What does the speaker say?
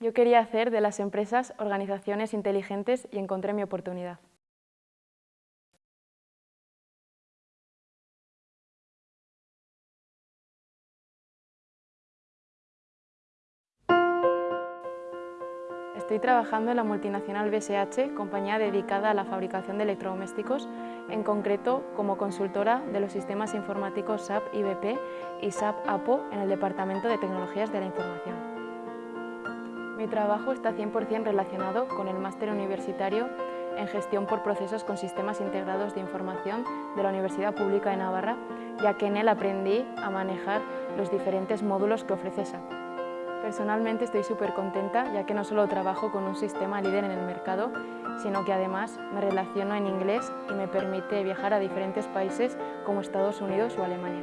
Yo quería hacer de las empresas organizaciones inteligentes y encontré mi oportunidad. Estoy trabajando en la multinacional BSH, compañía dedicada a la fabricación de electrodomésticos, en concreto como consultora de los sistemas informáticos SAP IBP y SAP APO en el Departamento de Tecnologías de la Información. Mi trabajo está 100% relacionado con el máster universitario en gestión por procesos con sistemas integrados de información de la Universidad Pública de Navarra, ya que en él aprendí a manejar los diferentes módulos que ofrece SAP. Personalmente estoy súper contenta, ya que no solo trabajo con un sistema líder en el mercado, sino que además me relaciono en inglés y me permite viajar a diferentes países como Estados Unidos o Alemania.